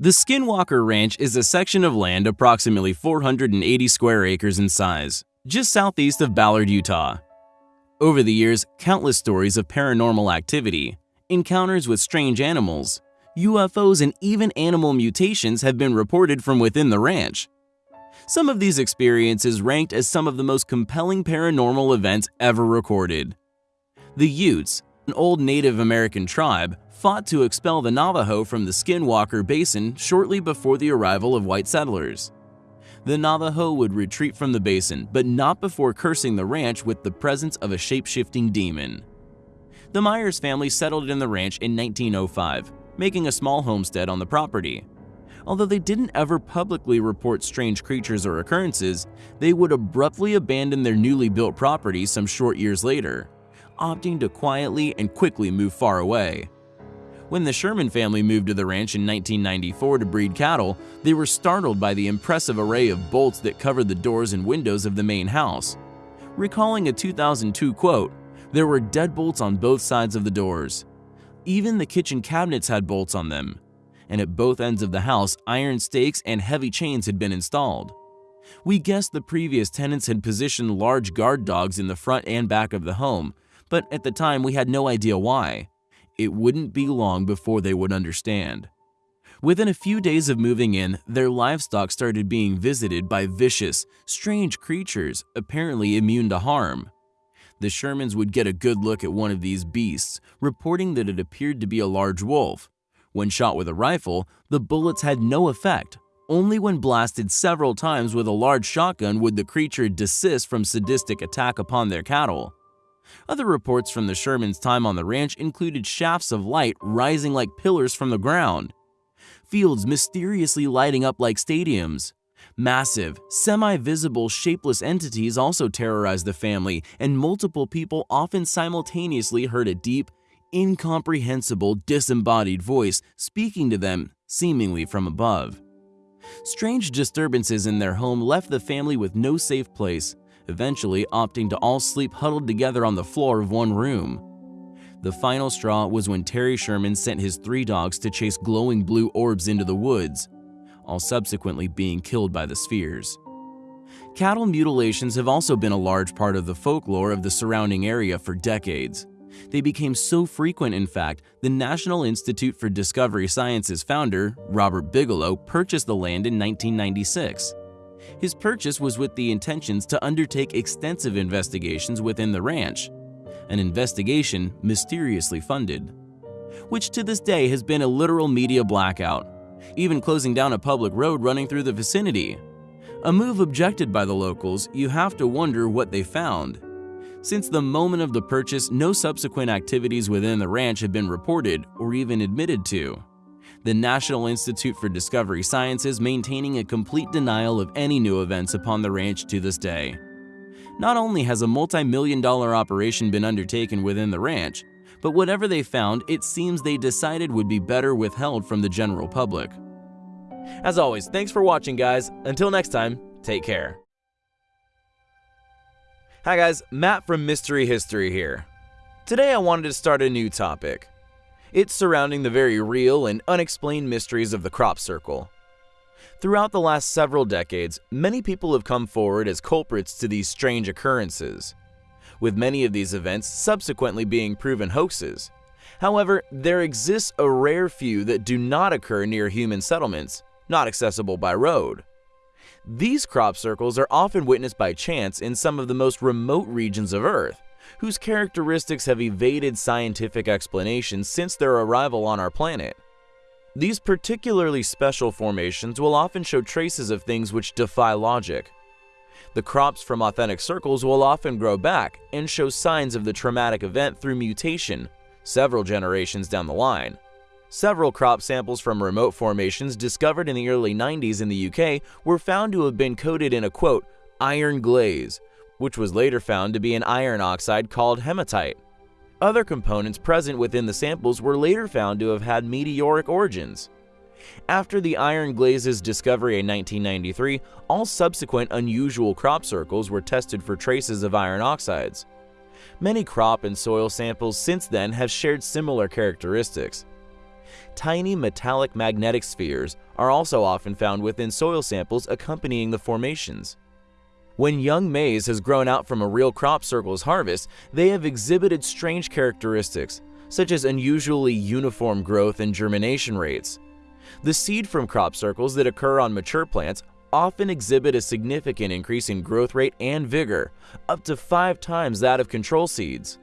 The Skinwalker Ranch is a section of land approximately 480 square acres in size, just southeast of Ballard, Utah. Over the years, countless stories of paranormal activity, encounters with strange animals, UFOs, and even animal mutations have been reported from within the ranch. Some of these experiences ranked as some of the most compelling paranormal events ever recorded. The Utes, an old Native American tribe, fought to expel the Navajo from the Skinwalker Basin shortly before the arrival of white settlers. The Navajo would retreat from the basin, but not before cursing the ranch with the presence of a shape-shifting demon. The Myers family settled in the ranch in 1905, making a small homestead on the property. Although they didn't ever publicly report strange creatures or occurrences, they would abruptly abandon their newly built property some short years later, opting to quietly and quickly move far away. When the Sherman family moved to the ranch in 1994 to breed cattle, they were startled by the impressive array of bolts that covered the doors and windows of the main house. Recalling a 2002 quote, there were deadbolts on both sides of the doors. Even the kitchen cabinets had bolts on them, and at both ends of the house, iron stakes and heavy chains had been installed. We guessed the previous tenants had positioned large guard dogs in the front and back of the home, but at the time we had no idea why. It wouldn't be long before they would understand. Within a few days of moving in, their livestock started being visited by vicious, strange creatures apparently immune to harm. The Shermans would get a good look at one of these beasts, reporting that it appeared to be a large wolf. When shot with a rifle, the bullets had no effect. Only when blasted several times with a large shotgun would the creature desist from sadistic attack upon their cattle. Other reports from the Shermans' time on the ranch included shafts of light rising like pillars from the ground, fields mysteriously lighting up like stadiums. Massive, semi-visible, shapeless entities also terrorized the family, and multiple people often simultaneously heard a deep, incomprehensible, disembodied voice speaking to them, seemingly from above. Strange disturbances in their home left the family with no safe place, eventually opting to all sleep huddled together on the floor of one room. The final straw was when Terry Sherman sent his three dogs to chase glowing blue orbs into the woods, all subsequently being killed by the spheres. Cattle mutilations have also been a large part of the folklore of the surrounding area for decades. They became so frequent, in fact, the National Institute for Discovery Sciences founder, Robert Bigelow, purchased the land in 1996. His purchase was with the intentions to undertake extensive investigations within the ranch, an investigation mysteriously funded, which to this day has been a literal media blackout, even closing down a public road running through the vicinity. A move objected by the locals, you have to wonder what they found. Since the moment of the purchase, no subsequent activities within the ranch have been reported or even admitted to the National Institute for Discovery Sciences maintaining a complete denial of any new events upon the ranch to this day. Not only has a multi-million dollar operation been undertaken within the ranch, but whatever they found, it seems they decided would be better withheld from the general public. As always, thanks for watching guys. Until next time, take care. Hi guys, Matt from Mystery History here. Today I wanted to start a new topic. It's surrounding the very real and unexplained mysteries of the crop circle. Throughout the last several decades, many people have come forward as culprits to these strange occurrences, with many of these events subsequently being proven hoaxes. However, there exists a rare few that do not occur near human settlements, not accessible by road. These crop circles are often witnessed by chance in some of the most remote regions of Earth, whose characteristics have evaded scientific explanations since their arrival on our planet. These particularly special formations will often show traces of things which defy logic. The crops from authentic circles will often grow back and show signs of the traumatic event through mutation several generations down the line. Several crop samples from remote formations discovered in the early 90s in the UK were found to have been coated in a quote, iron glaze, which was later found to be an iron oxide called hematite. Other components present within the samples were later found to have had meteoric origins. After the iron glaze's discovery in 1993, all subsequent unusual crop circles were tested for traces of iron oxides. Many crop and soil samples since then have shared similar characteristics. Tiny metallic magnetic spheres are also often found within soil samples accompanying the formations. When young maize has grown out from a real crop circle's harvest, they have exhibited strange characteristics, such as unusually uniform growth and germination rates. The seed from crop circles that occur on mature plants often exhibit a significant increase in growth rate and vigor, up to five times that of control seeds.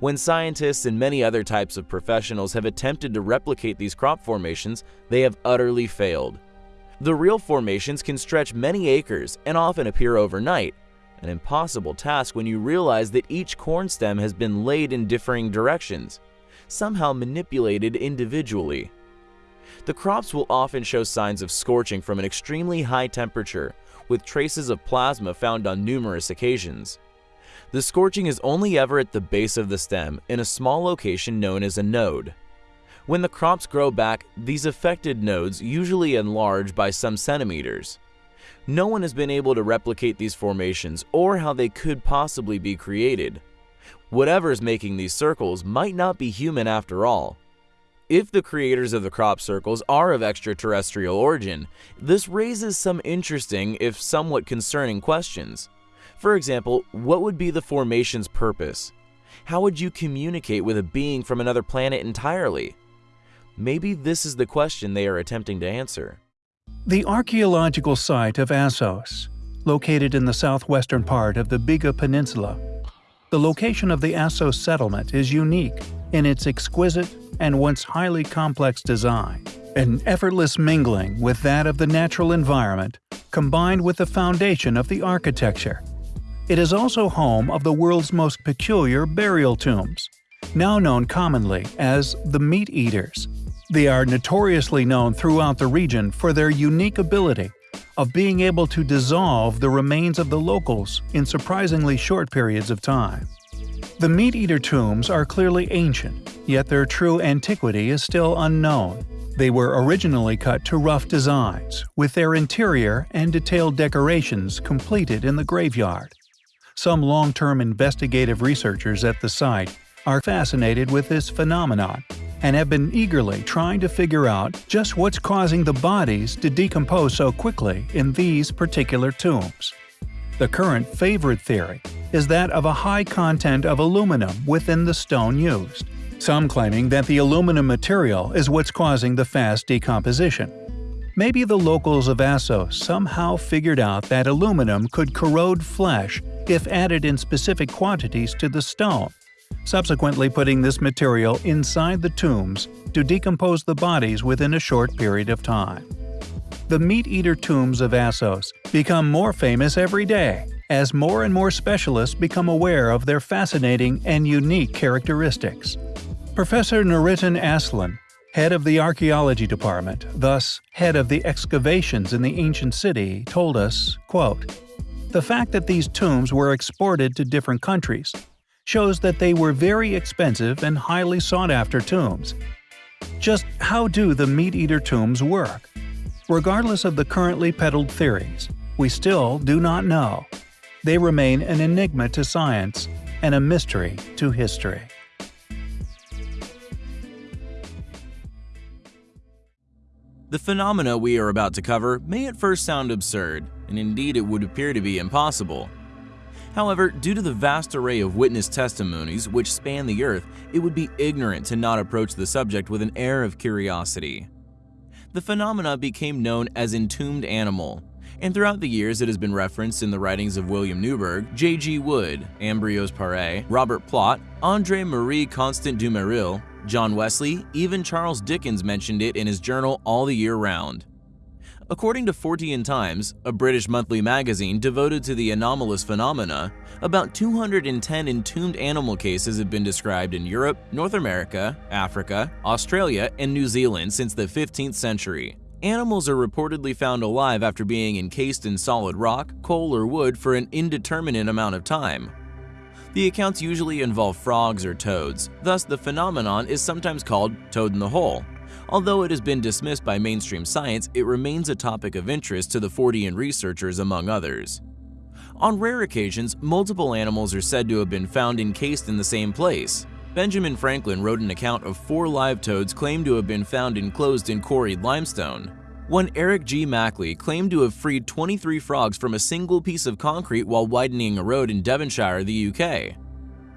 When scientists and many other types of professionals have attempted to replicate these crop formations, they have utterly failed. The real formations can stretch many acres and often appear overnight, an impossible task when you realize that each corn stem has been laid in differing directions, somehow manipulated individually. The crops will often show signs of scorching from an extremely high temperature, with traces of plasma found on numerous occasions. The scorching is only ever at the base of the stem in a small location known as a node. When the crops grow back, these affected nodes usually enlarge by some centimeters. No one has been able to replicate these formations or how they could possibly be created. Whatever is making these circles might not be human after all. If the creators of the crop circles are of extraterrestrial origin, this raises some interesting, if somewhat concerning questions. For example, what would be the formation's purpose? How would you communicate with a being from another planet entirely? Maybe this is the question they are attempting to answer. The archaeological site of Assos, located in the southwestern part of the Biga Peninsula. The location of the Assos settlement is unique in its exquisite and once highly complex design, an effortless mingling with that of the natural environment combined with the foundation of the architecture it is also home of the world's most peculiar burial tombs, now known commonly as the Meat Eaters. They are notoriously known throughout the region for their unique ability of being able to dissolve the remains of the locals in surprisingly short periods of time. The Meat Eater tombs are clearly ancient, yet their true antiquity is still unknown. They were originally cut to rough designs, with their interior and detailed decorations completed in the graveyard. Some long-term investigative researchers at the site are fascinated with this phenomenon and have been eagerly trying to figure out just what's causing the bodies to decompose so quickly in these particular tombs. The current favorite theory is that of a high content of aluminum within the stone used, some claiming that the aluminum material is what's causing the fast decomposition. Maybe the locals of Assos somehow figured out that aluminum could corrode flesh if added in specific quantities to the stone, subsequently putting this material inside the tombs to decompose the bodies within a short period of time. The meat-eater tombs of Assos become more famous every day as more and more specialists become aware of their fascinating and unique characteristics. Professor Nurettin Arslan, head of the archaeology department, thus head of the excavations in the ancient city, told us, quote, the fact that these tombs were exported to different countries shows that they were very expensive and highly sought-after tombs. Just how do the meat-eater tombs work? Regardless of the currently peddled theories, we still do not know. They remain an enigma to science and a mystery to history. The phenomena we are about to cover may at first sound absurd, and indeed it would appear to be impossible. However, due to the vast array of witness testimonies which span the earth, it would be ignorant to not approach the subject with an air of curiosity. The phenomena became known as entombed animal, and throughout the years it has been referenced in the writings of William Newburgh, J.G. Wood, Ambrose Paré, Robert Plot, André Marie Constant Dumeril, John Wesley, even Charles Dickens mentioned it in his journal all the year round. According to Fortean Times, a British monthly magazine devoted to the anomalous phenomena, about 210 entombed animal cases have been described in Europe, North America, Africa, Australia, and New Zealand since the 15th century. Animals are reportedly found alive after being encased in solid rock, coal, or wood for an indeterminate amount of time, the accounts usually involve frogs or toads, thus the phenomenon is sometimes called toad in the hole. Although it has been dismissed by mainstream science, it remains a topic of interest to the Fortean researchers among others. On rare occasions, multiple animals are said to have been found encased in the same place. Benjamin Franklin wrote an account of four live toads claimed to have been found enclosed in quarried limestone. One Eric G. Mackley claimed to have freed 23 frogs from a single piece of concrete while widening a road in Devonshire, the UK.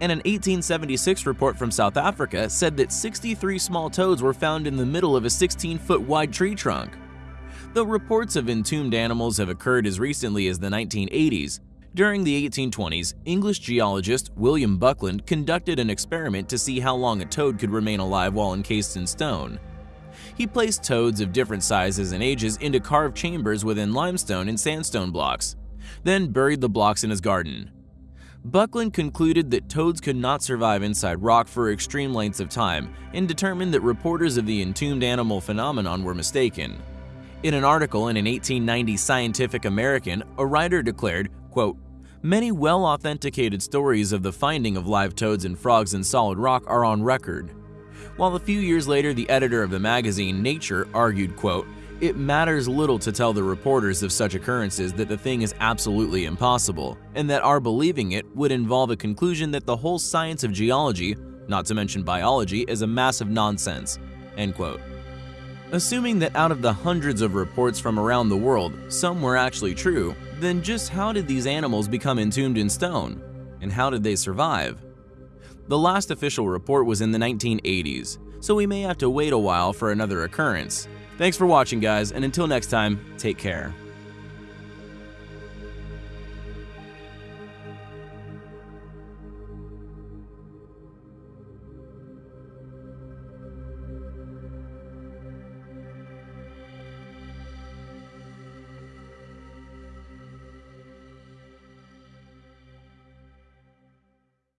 And an 1876 report from South Africa said that 63 small toads were found in the middle of a 16-foot wide tree trunk. Though reports of entombed animals have occurred as recently as the 1980s, during the 1820s, English geologist William Buckland conducted an experiment to see how long a toad could remain alive while encased in stone. He placed toads of different sizes and ages into carved chambers within limestone and sandstone blocks, then buried the blocks in his garden. Buckland concluded that toads could not survive inside rock for extreme lengths of time and determined that reporters of the entombed animal phenomenon were mistaken. In an article in an 1890 Scientific American, a writer declared, quote, Many well-authenticated stories of the finding of live toads and frogs in solid rock are on record. While a few years later the editor of the magazine Nature argued, quote, it matters little to tell the reporters of such occurrences that the thing is absolutely impossible, and that our believing it would involve a conclusion that the whole science of geology, not to mention biology, is a mass of nonsense. End quote. Assuming that out of the hundreds of reports from around the world, some were actually true, then just how did these animals become entombed in stone? And how did they survive? The last official report was in the 1980s, so we may have to wait a while for another occurrence. Thanks for watching guys, and until next time, take care.